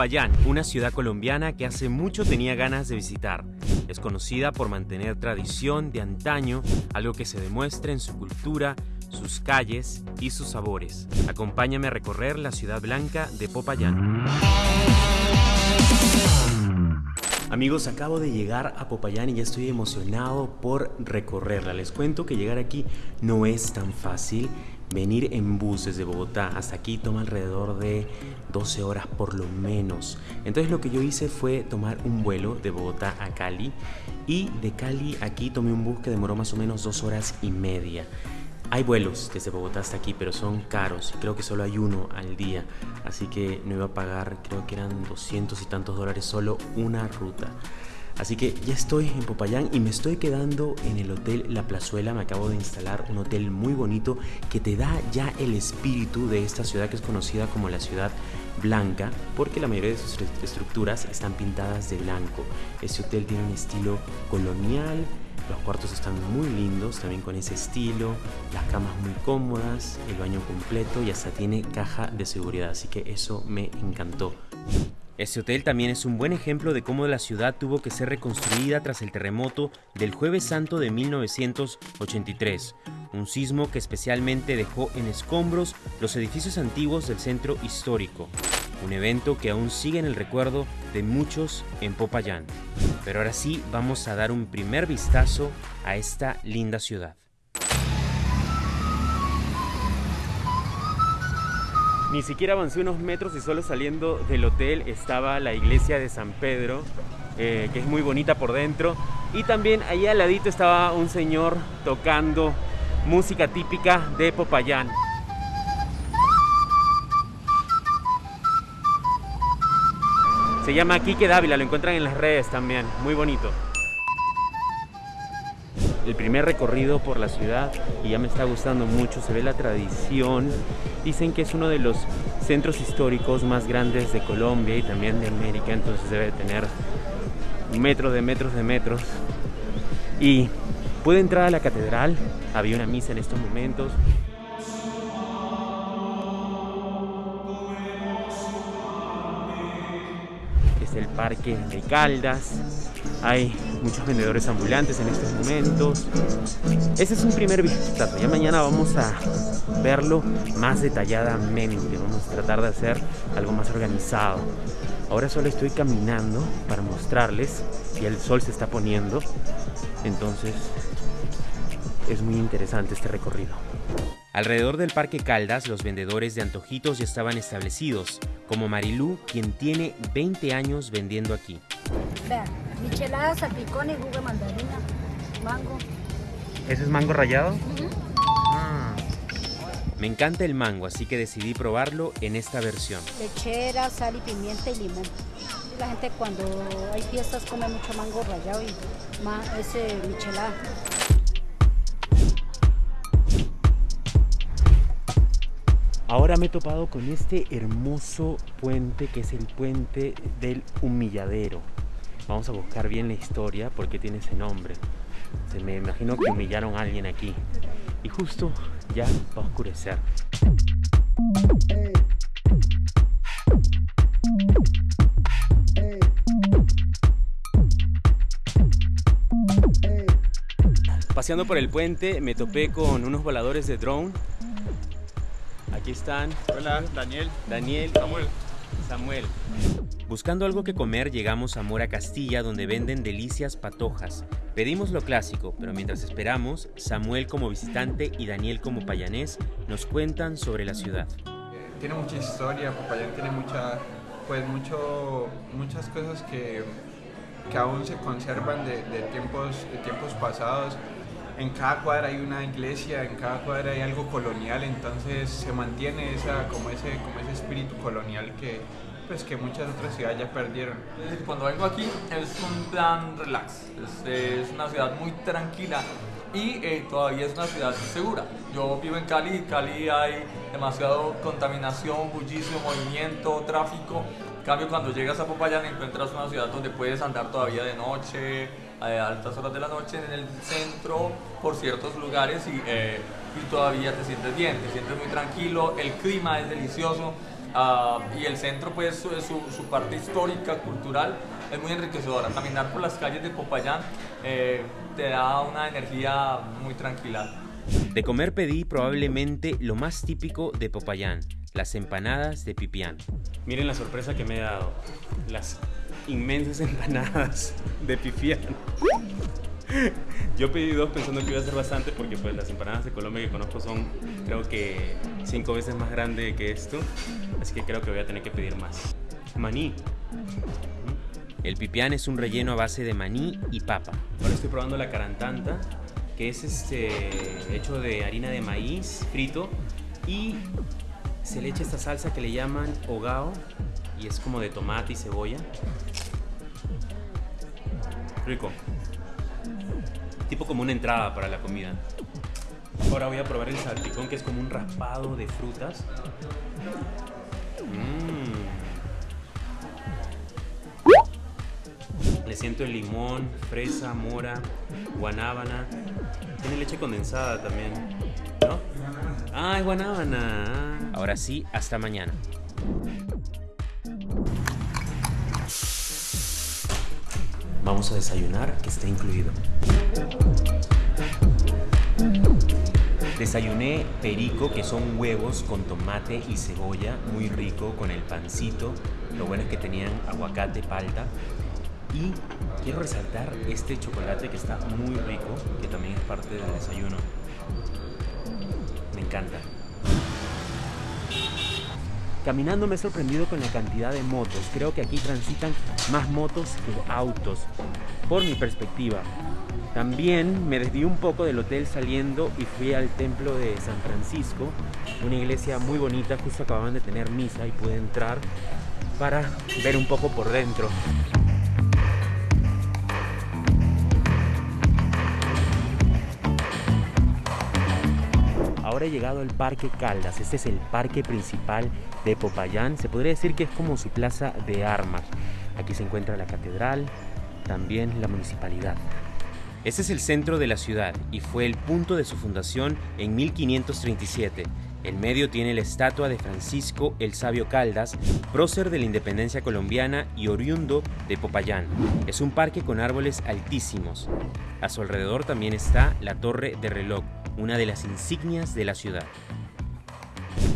Popayán, una ciudad colombiana que hace mucho tenía ganas de visitar. Es conocida por mantener tradición de antaño, algo que se demuestra en su cultura, sus calles y sus sabores. Acompáñame a recorrer la ciudad blanca de Popayán. Amigos, acabo de llegar a Popayán y ya estoy emocionado por recorrerla. Les cuento que llegar aquí no es tan fácil. Venir en bus desde Bogotá hasta aquí toma alrededor de 12 horas por lo menos. Entonces lo que yo hice fue tomar un vuelo de Bogotá a Cali y de Cali aquí tomé un bus que demoró más o menos dos horas y media. Hay vuelos desde Bogotá hasta aquí, pero son caros. Creo que solo hay uno al día. Así que no iba a pagar, creo que eran 200 y tantos dólares solo una ruta. Así que ya estoy en Popayán y me estoy quedando en el Hotel La Plazuela. Me acabo de instalar un hotel muy bonito que te da ya el espíritu de esta ciudad que es conocida como la ciudad blanca porque la mayoría de sus estructuras están pintadas de blanco. Este hotel tiene un estilo colonial, los cuartos están muy lindos, también con ese estilo, las camas muy cómodas, el baño completo y hasta tiene caja de seguridad, así que eso me encantó. Este hotel también es un buen ejemplo de cómo la ciudad tuvo que ser reconstruida tras el terremoto del Jueves Santo de 1983, un sismo que especialmente dejó en escombros los edificios antiguos del centro histórico, un evento que aún sigue en el recuerdo de muchos en Popayán. Pero ahora sí vamos a dar un primer vistazo a esta linda ciudad. Ni siquiera avancé unos metros y solo saliendo del hotel estaba la iglesia de San Pedro, eh, que es muy bonita por dentro. Y también ahí al ladito estaba un señor tocando música típica de Popayán. Se llama Quique Dávila, lo encuentran en las redes también, muy bonito el primer recorrido por la ciudad y ya me está gustando mucho, se ve la tradición. Dicen que es uno de los centros históricos más grandes de Colombia y también de América, entonces debe tener metros de metros de metros. Y puede entrar a la catedral, había una misa en estos momentos. El parque de Caldas, hay muchos vendedores ambulantes en estos momentos. Ese es un primer vistazo. Ya mañana vamos a verlo más detalladamente. Vamos a tratar de hacer algo más organizado. Ahora solo estoy caminando para mostrarles y el sol se está poniendo. Entonces es muy interesante este recorrido. Alrededor del Parque Caldas, los vendedores de antojitos ya estaban establecidos, como Marilú, quien tiene 20 años vendiendo aquí. Vean, michelada, salpicón y jugo de mandarina, mango. ¿Ese es mango rallado? Ah. Me encanta el mango, así que decidí probarlo en esta versión. Lechera, sal y pimienta y limón. La gente cuando hay fiestas come mucho mango rallado y ese michelada. Ahora me he topado con este hermoso puente que es el puente del humilladero. Vamos a buscar bien la historia porque tiene ese nombre. Se me imagino que humillaron a alguien aquí. Y justo ya va a oscurecer. Paseando por el puente me topé con unos voladores de drone Aquí están. Hola, Daniel. Daniel. Samuel. Samuel. Buscando algo que comer, llegamos a Mora Castilla, donde venden delicias patojas. Pedimos lo clásico, pero mientras esperamos, Samuel como visitante y Daniel como payanés nos cuentan sobre la ciudad. Tiene mucha historia, Popayán tiene mucha, pues mucho, muchas cosas que, que aún se conservan de, de tiempos, de tiempos pasados en cada cuadra hay una iglesia, en cada cuadra hay algo colonial, entonces se mantiene esa, como, ese, como ese espíritu colonial que, pues, que muchas otras ciudades ya perdieron. Cuando vengo aquí es un plan relax, es, una ciudad muy tranquila y eh, todavía es una ciudad segura. Yo vivo en Cali, en Cali hay demasiado contaminación, bullicio, movimiento, tráfico. En cambio, cuando llegas a Popayán encuentras una ciudad donde puedes andar todavía de noche, a altas horas de la noche en el centro, por ciertos lugares y, eh, y todavía te sientes bien, te sientes muy tranquilo, el clima es delicioso. Ah, y el centro, pues su, su, parte histórica, cultural, es muy enriquecedora. Caminar por las calles de Popayán eh, te da una energía muy tranquila. De comer pedí probablemente lo más típico de Popayán, las empanadas de pipián. Miren la sorpresa que me he dado, las inmensas empanadas de pipián. Yo pedí dos pensando que iba a ser bastante porque pues las empanadas de Colombia que conozco son creo que cinco veces más grandes que esto, así que creo que voy a tener que pedir más. Maní. El pipián es un relleno a base de maní y papa. Ahora estoy probando la carantanta, que es este hecho de harina de maíz frito y se le echa esta salsa que le llaman hogao y es como de tomate y cebolla. Rico tipo como una entrada para la comida. Ahora voy a probar el salpicón, que es como un raspado de frutas. Mm. Le siento el limón, fresa, mora, guanábana. Tiene leche condensada también, ¿no? Ah, es guanábana. Ahora sí, hasta mañana. Vamos a desayunar, que está incluido. Desayuné perico, que son huevos con tomate y cebolla, muy rico, con el pancito. Lo bueno es que tenían aguacate, palta. Y quiero resaltar este chocolate que está muy rico, que también es parte del desayuno. Me encanta. Caminando me he sorprendido con la cantidad de motos. Creo que aquí transitan más motos que autos, por mi perspectiva. También me desvié un poco del hotel saliendo y fui al templo de San Francisco, una iglesia muy bonita, justo acababan de tener misa y pude entrar para ver un poco por dentro. Ahora llegado al Parque Caldas, este es el parque principal de Popayán, se podría decir que es como su plaza de armas. Aquí se encuentra la catedral, también la municipalidad. Este es el centro de la ciudad y fue el punto de su fundación en 1537. En medio tiene la estatua de Francisco el Sabio Caldas, prócer de la independencia colombiana y oriundo de Popayán. Es un parque con árboles altísimos. A su alrededor también está la Torre de Reloj, una de las insignias de la ciudad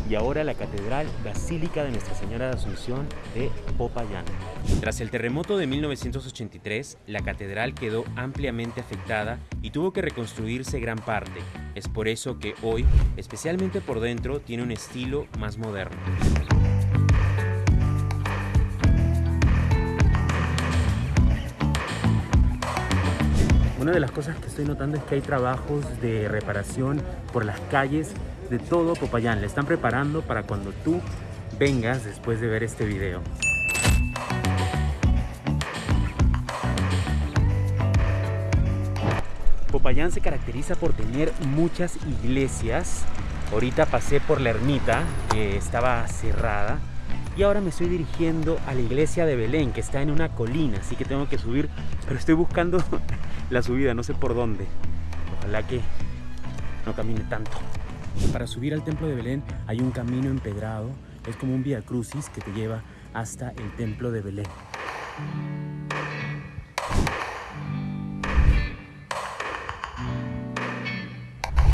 y ahora la Catedral Basílica de Nuestra Señora de Asunción de Popayán. Tras el terremoto de 1983, la catedral quedó ampliamente afectada y tuvo que reconstruirse gran parte. Es por eso que hoy, especialmente por dentro, tiene un estilo más moderno. Una de las cosas que estoy notando es que hay trabajos de reparación por las calles de todo Popayán. Le están preparando para cuando tú vengas después de ver este video. Popayán se caracteriza por tener muchas iglesias. Ahorita pasé por la ermita que estaba cerrada y ahora me estoy dirigiendo a la iglesia de Belén que está en una colina, así que tengo que subir, pero estoy buscando la subida, no sé por dónde. Ojalá que no camine tanto. Para subir al templo de Belén hay un camino empedrado, es como un vía crucis que te lleva hasta el templo de Belén.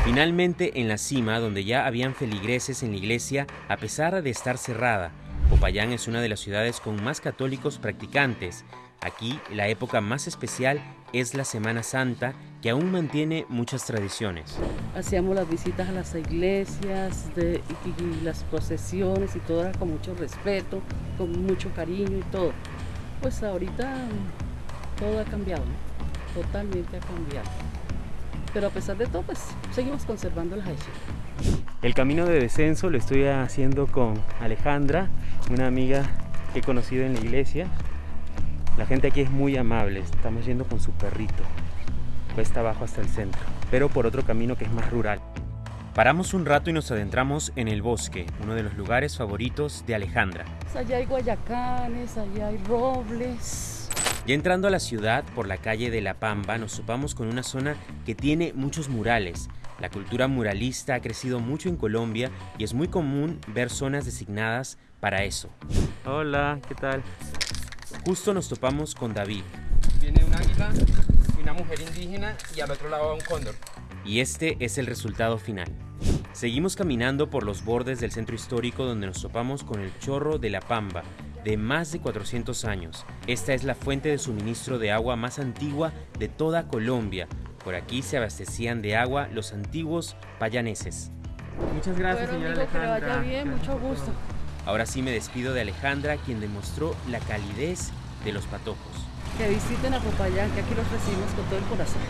Finalmente en la cima, donde ya habían feligreses en la iglesia, a pesar de estar cerrada, Popayán es una de las ciudades con más católicos practicantes. Aquí la época más especial es la Semana Santa, que aún mantiene muchas tradiciones. Hacíamos las visitas a las iglesias y, las procesiones y todo era con mucho respeto, con mucho cariño y todo. Pues ahorita todo ha cambiado, totalmente ha cambiado. Pero a pesar de todo, pues seguimos conservando las hechas. El camino de descenso lo estoy haciendo con Alejandra, una amiga que he conocido en la iglesia. La gente aquí es muy amable, estamos yendo con su perrito. Cuesta abajo hasta el centro, pero por otro camino que es más rural. Paramos un rato y nos adentramos en el bosque, uno de los lugares favoritos de Alejandra. Allá hay guayacanes, allá hay robles. Ya entrando a la ciudad por la calle de La Pampa nos topamos con una zona que tiene muchos murales. La cultura muralista ha crecido mucho en Colombia y es muy común ver zonas designadas para eso. Hola, ¿qué tal? Justo nos topamos con David. Viene un águila y una mujer indígena y al otro lado va un cóndor. Y este es el resultado final. Seguimos caminando por los bordes del centro histórico donde nos topamos con el chorro de la Pamba, de más de 400 años. Esta es la fuente de suministro de agua más antigua de toda Colombia. Por aquí se abastecían de agua los antiguos payaneses. Muchas gracias, Bueno, señora amigo, que le Alejandra. vaya bien, mucho gusto. Ahora sí me despido de Alejandra, quien demostró la calidez de los patojos. Que visiten a Popayán, que aquí los recibimos con todo el corazón.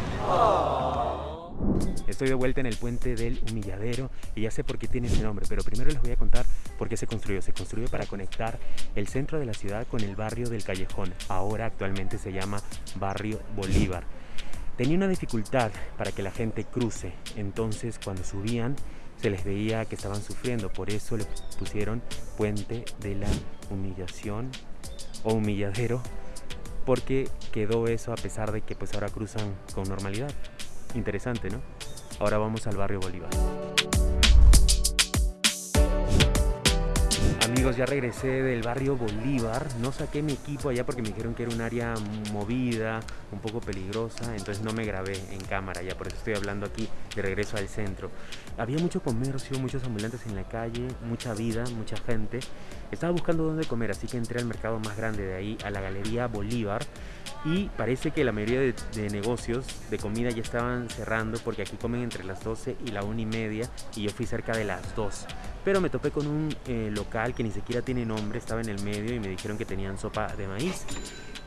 Estoy de vuelta en el puente del Humilladero y ya sé por qué tiene ese nombre, pero primero les voy a contar por qué se construyó. Se construyó para conectar el centro de la ciudad con el barrio del Callejón. Ahora actualmente se llama Barrio Bolívar. Tenía una dificultad para que la gente cruce, entonces cuando subían se les veía que estaban sufriendo, por eso le pusieron Puente de la Humillación o Humilladero, porque quedó eso a pesar de que pues ahora cruzan con normalidad. Interesante, ¿no? Ahora vamos al barrio Bolívar. Amigos, ya regresé del barrio Bolívar. No saqué mi equipo allá porque me dijeron que era un área movida, un poco peligrosa, entonces no me grabé en cámara ya, por eso estoy hablando aquí de regreso al centro. Había mucho comercio, muchos ambulantes en la calle, mucha vida, mucha gente. Estaba buscando dónde comer, así que entré al mercado más grande de ahí, a la Galería Bolívar. Y parece que la mayoría de, negocios de comida ya estaban cerrando porque aquí comen entre las 12 y la 1 y media y yo fui cerca de las 2. Pero me topé con un eh, local que ni siquiera tiene nombre, estaba en el medio y me dijeron que tenían sopa de maíz.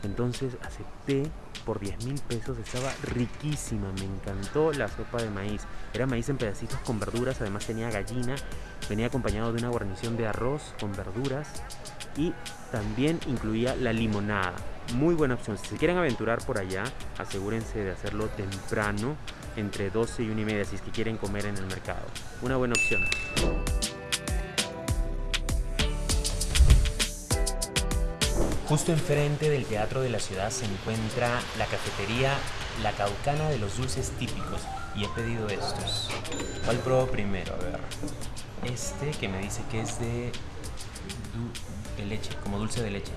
Entonces acepté por 10 mil pesos, estaba riquísima, me encantó la sopa de maíz. Era maíz en pedacitos con verduras, además tenía gallina, venía acompañado de una guarnición de arroz con verduras y también incluía la limonada. Muy buena opción. Si se quieren aventurar por allá, asegúrense de hacerlo temprano, entre 12 y 1 y media, si es que quieren comer en el mercado. Una buena opción. Justo enfrente del Teatro de la Ciudad se encuentra la cafetería La Caucana de los Dulces Típicos y he pedido estos. ¿Cuál pruebo primero? A ver. Este que me dice que es de, de leche, como dulce de leche.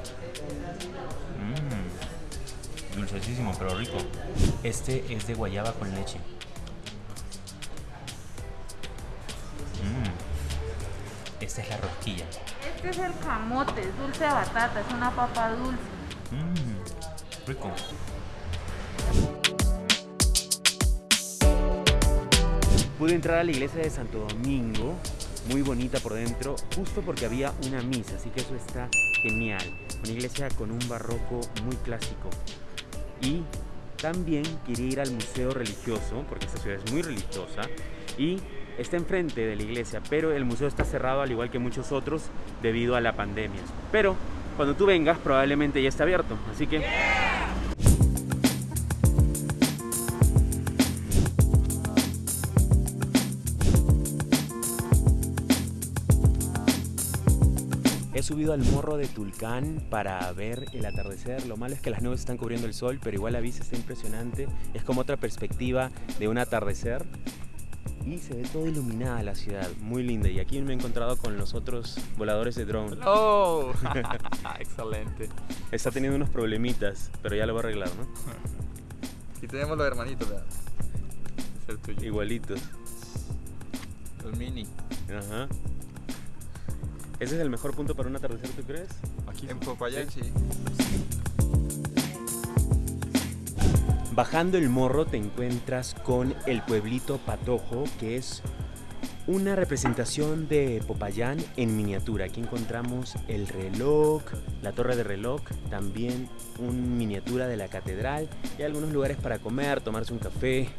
Mmm, dulcesísimo, pero rico. Este es de guayaba con leche. Mmm, esta es la rosquilla. Este es el camote, es dulce de batata, es una papa dulce. Mmm, rico. Pude entrar a la iglesia de Santo Domingo, muy bonita por dentro, justo porque había una misa, así que eso está genial. Una iglesia con un barroco muy clásico. Y también quería ir al museo religioso, porque esta ciudad es muy religiosa, y está enfrente de la iglesia, pero el museo está cerrado al igual que muchos otros debido a la pandemia. Pero cuando tú vengas probablemente ya está abierto, así que... He subido al morro de Tulcán para ver el atardecer. Lo malo es que las nubes están cubriendo el sol, pero igual la vista está impresionante. Es como otra perspectiva de un atardecer. Y se ve toda iluminada la ciudad, muy linda. Y aquí me he encontrado con los otros voladores de drone. ¡Oh! Excelente. Está teniendo unos problemitas, pero ya lo va a arreglar, ¿no? Aquí tenemos los hermanitos, vean. Es el tuyo. Igualitos. El mini. Ajá. ¿Ese es el mejor punto para un atardecer, tú crees? Aquí. En Popayán sí. Bajando el morro te encuentras con el pueblito Patojo, que es una representación de Popayán en miniatura. Aquí encontramos el reloj, la torre de reloj, también una miniatura de la catedral y algunos lugares para comer, tomarse un café,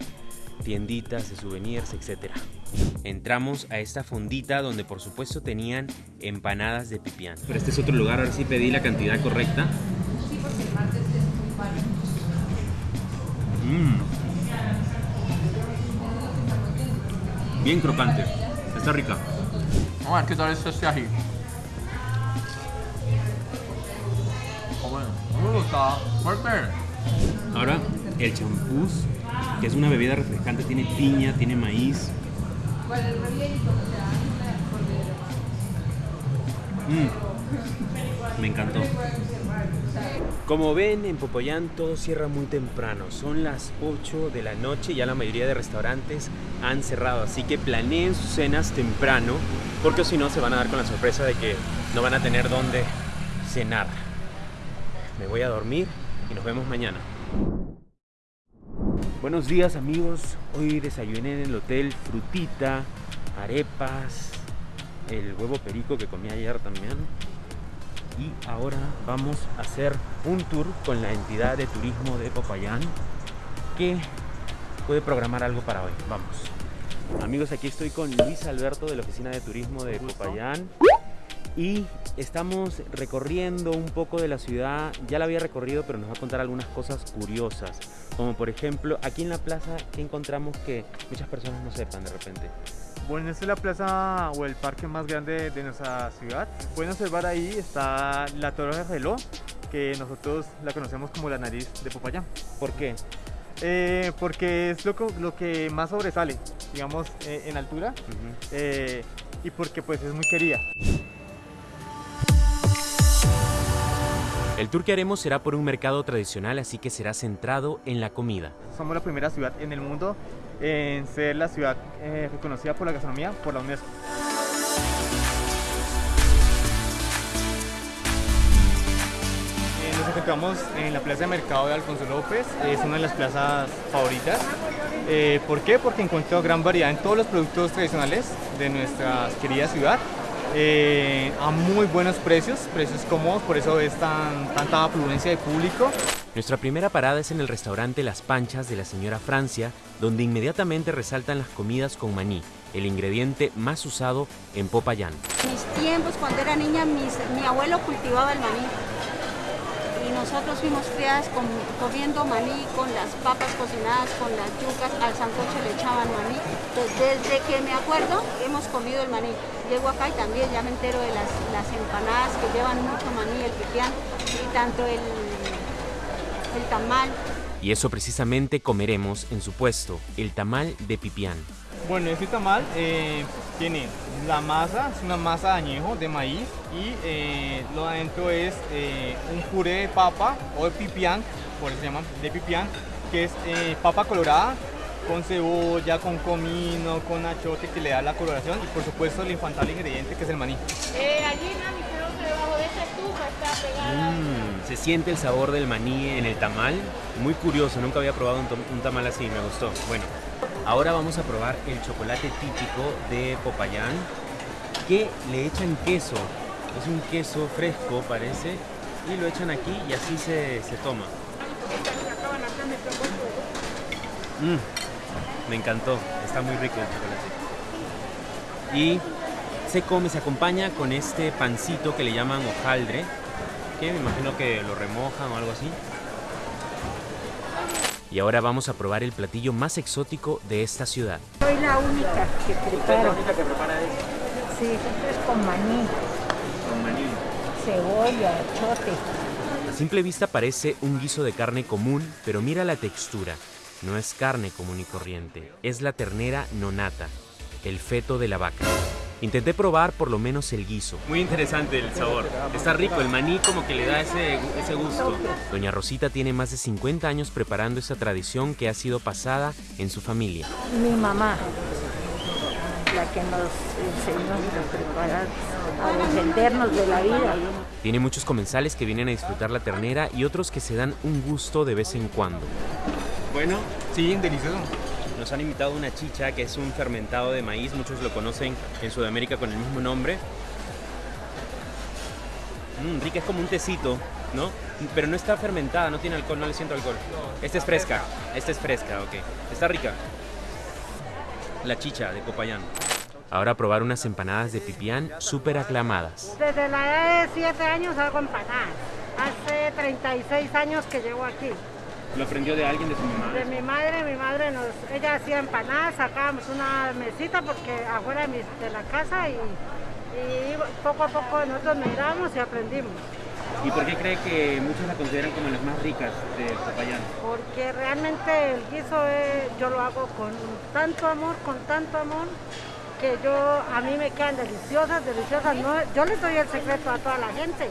tienditas de souvenirs, etc. Entramos a esta fondita donde por supuesto tenían empanadas de pipián. Pero este es otro lugar, ahora sí pedí la cantidad correcta. Mm. Bien crocante. Está rica. Vamos a ver qué tal es este ají. Oh, bueno. Está fuerte. Ahora el champús, que es una bebida refrescante, tiene piña, tiene maíz. Mm. Me encantó. Como ven, en Popayán todo cierra muy temprano. Son las 8 de la noche y ya la mayoría de restaurantes han cerrado. Así que planeen sus cenas temprano, porque si no se van a dar con la sorpresa de que no van a tener dónde cenar. Me voy a dormir y nos vemos mañana. Buenos días amigos, hoy desayuné en el hotel frutita, arepas, el huevo perico que comí ayer también. Y ahora vamos a hacer un tour con la entidad de turismo de Popayán que puede programar algo para hoy. Vamos. Amigos, aquí estoy con Luis Alberto de la Oficina de Turismo de Popayán y estamos recorriendo un poco de la ciudad. Ya la había recorrido, pero nos va a contar algunas cosas curiosas. Como por ejemplo, aquí en la plaza, que encontramos que muchas personas no sepan de repente? Bueno, esta es la plaza o el parque más grande de nuestra ciudad. Pueden observar ahí está la Torre de Reloj, que nosotros la conocemos como la nariz de Popayán. ¿Por qué? Eh, porque es lo, que más sobresale, digamos, eh, en altura eh, y porque pues es muy querida. El tour que haremos será por un mercado tradicional, así que será centrado en la comida. Somos la primera ciudad en el mundo en ser la ciudad eh, reconocida por la gastronomía por la UNESCO. Eh, Nos encontramos en la Plaza de Mercado de Alfonso López, es una de las plazas favoritas. Eh, ¿Por qué? Porque encuentro gran variedad en todos los productos tradicionales de nuestra querida ciudad. Eh, a muy buenos precios, precios cómodos, por eso es tan, tanta afluencia de público. Nuestra primera parada es en el restaurante Las Panchas de la señora Francia, donde inmediatamente resaltan las comidas con maní, el ingrediente más usado en Popayán. mis tiempos, cuando era niña, mis- mi abuelo cultivaba el maní. Nosotros fuimos criadas comiendo maní con las papas cocinadas, con las yucas, al sancocho le echaban maní. Entonces, desde que me acuerdo, hemos comido el maní. Llego acá y también ya me entero de las, las empanadas que llevan mucho maní, el pipián, y tanto el, el tamal. Y eso precisamente comeremos en su puesto, el tamal de pipián. Bueno, este tamal eh, tiene la masa, es una masa de añejo de maíz y eh, lo adentro es eh, un puré de papa o de pipián, por eso se llama de pipián, que es eh, papa colorada con cebolla, con comino, con achote que le da la coloración y por supuesto el infantable ingrediente que es el maní. Eh, allí, mami, creo que debajo de esa estufa está pegada. Mm, se siente el sabor del maní en el tamal. Muy curioso, nunca había probado un, un tamal así, me gustó. Bueno, ahora vamos a probar el chocolate típico de Popayán, que le echan queso. Es un queso fresco, parece, y lo echan aquí y así se, se toma. Mm, me encantó, está muy rico el chocolate. Y se come, se acompaña con este pancito que le llaman hojaldre, que me imagino que lo remojan o algo así. Y ahora vamos a probar el platillo más exótico de esta ciudad. Soy la única que preparo. Sí, es con maní, cebolla, chote. A simple vista parece un guiso de carne común, pero mira la textura. No es carne común y corriente, es la ternera nonata, el feto de la vaca. Intenté probar por lo menos el guiso. Muy interesante el sabor. Está rico, el maní como que le da ese, ese gusto. Doña Rosita tiene más de 50 años preparando esta tradición que ha sido pasada en su familia. Mi mamá, la que nos enseñó a preparar, a defendernos de la vida. Tiene muchos comensales que vienen a disfrutar la ternera y otros que se dan un gusto de vez en cuando. Bueno, Sí, delicioso. Nos han invitado una chicha que es un fermentado de maíz, muchos lo conocen en Sudamérica con el mismo nombre. Mm, rica, es como un tecito, ¿no? Pero no está fermentada, no tiene alcohol, no le siento alcohol. Esta es fresca, esta es fresca, ok. Está rica. La chicha de Popayán. Ahora a probar unas empanadas de pipián súper aclamadas. Desde la edad de 7 años hago empanadas. Hace 36 años que llevo aquí. ¿Lo aprendió de alguien de su mamá? De mi madre, mi madre nos, ella hacía empanadas, sacábamos una mesita porque afuera de, mi- de la casa y, y poco a poco nosotros mirábamos y aprendimos. ¿Y por qué cree que muchos la consideran como las más ricas de Popayán? Porque realmente el guiso es- yo lo hago con tanto amor, con tanto amor, que yo, a mí me quedan deliciosas, deliciosas. No, yo les doy el secreto a toda la gente,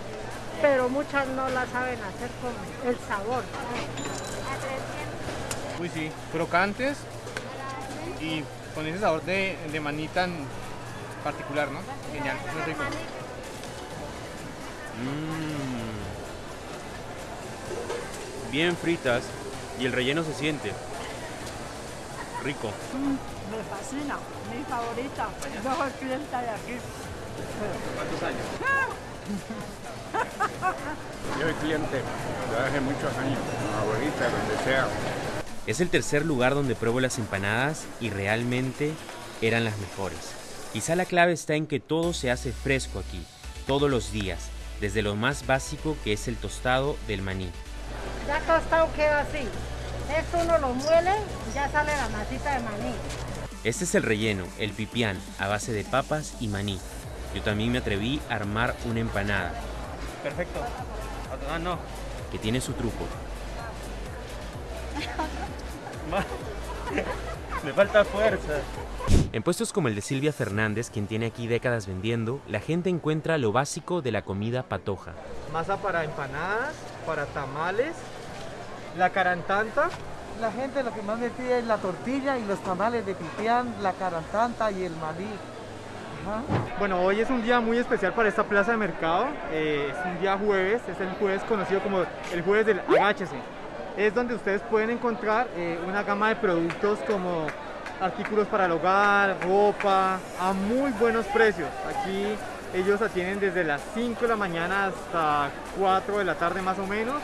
pero muchas no la saben hacer con el sabor. Uy, sí, crocantes y con ese sabor de, de maní tan particular, ¿no? Genial, muy rico. Mm. Bien fritas y el relleno se siente. Rico. Me fascina, mi favorita. Yo soy clienta de aquí. ¿Cuántos años? Yo soy cliente hace muchos años, abuelita, donde sea. Es el tercer lugar donde pruebo las empanadas y realmente eran las mejores. Quizá la clave está en que todo se hace fresco aquí, todos los días, desde lo más básico que es el tostado del maní. Ya tostado queda así. Esto uno lo muele y ya sale la masita de maní. Este es el relleno, el pipián, a base de papas y maní. Yo también me atreví a armar una empanada, Perfecto. Ah, no. que tiene su truco. Me falta fuerza. En puestos como el de Silvia Fernández, quien tiene aquí décadas vendiendo, la gente encuentra lo básico de la comida patoja. Masa para empanadas, para tamales, la carantanta. La gente lo que más me pide es la tortilla y los tamales de pipián, la carantanta y el maní. Bueno, hoy es un día muy especial para esta plaza de mercado. eh, es un día jueves, es el jueves conocido como el jueves del agáchese. Es donde ustedes pueden encontrar eh, una gama de productos como artículos para el hogar, ropa, a muy buenos precios. Aquí ellos atienden desde las 5 de la mañana hasta 4 de la tarde más o menos.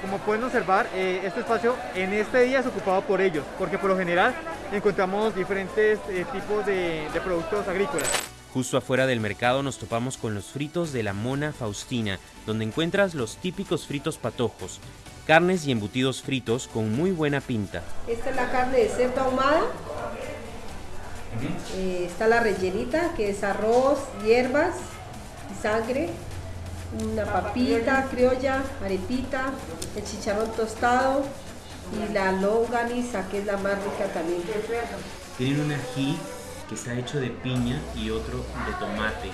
Como pueden observar, eh, este espacio en este día es ocupado por ellos, porque por lo general encontramos diferentes eh, tipos de, de productos agrícolas. Justo afuera del mercado nos topamos con los fritos de la Mona Faustina, donde encuentras los típicos fritos patojos, carnes y embutidos fritos con muy buena pinta. Esta es la carne de cerdo ahumada. Eh, está la rellenita, que es arroz, hierbas y sangre. Una papita criolla, arepita, el chicharrón tostado y la longaniza, que es la más rica también. Tienen un ají que está hecho de piña y otro de tomate.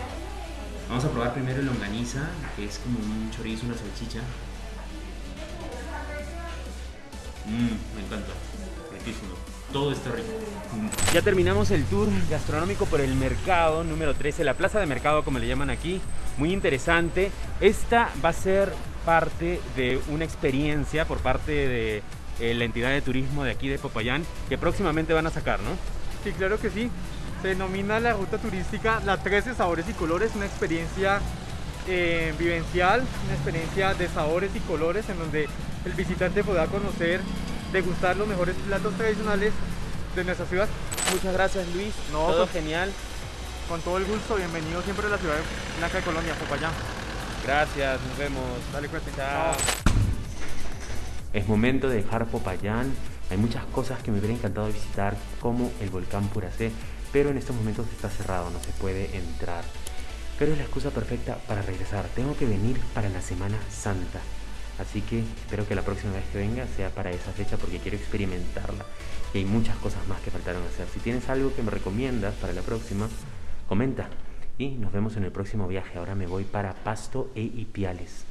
Vamos a probar primero el longaniza, que es como un chorizo, una salchicha. Mmm, me encanta. Riquísimo. Todo está rico. Ya terminamos el tour gastronómico por el mercado número 13, la plaza de mercado como le llaman aquí. Muy interesante. Esta va a ser parte de una experiencia por parte de eh, la entidad de turismo de aquí de Popayán que próximamente van a sacar, ¿no? Sí, claro que sí. Se denomina la ruta turística La 13 Sabores y Colores, una experiencia eh, vivencial, una experiencia de sabores y colores en donde el visitante podrá conocer, degustar los mejores platos tradicionales de nuestra ciudad. Muchas gracias Luis, No, todo con- genial. Con todo el gusto, bienvenido siempre a la ciudad blanca de Colonia, Popayán. Gracias, nos vemos. Dale, cuídate. Chao. Es momento de dejar Popayán. Hay muchas cosas que me hubiera encantado visitar, como el volcán Puracé, pero en estos momentos está cerrado, no se puede entrar. Pero es la excusa perfecta para regresar. Tengo que venir para la Semana Santa. Así que espero que la próxima vez que venga sea para esa fecha porque quiero experimentarla. Y hay muchas cosas más que faltaron hacer. Si tienes algo que me recomiendas para la próxima, comenta. Y nos vemos en el próximo viaje. Ahora me voy para Pasto e Ipiales.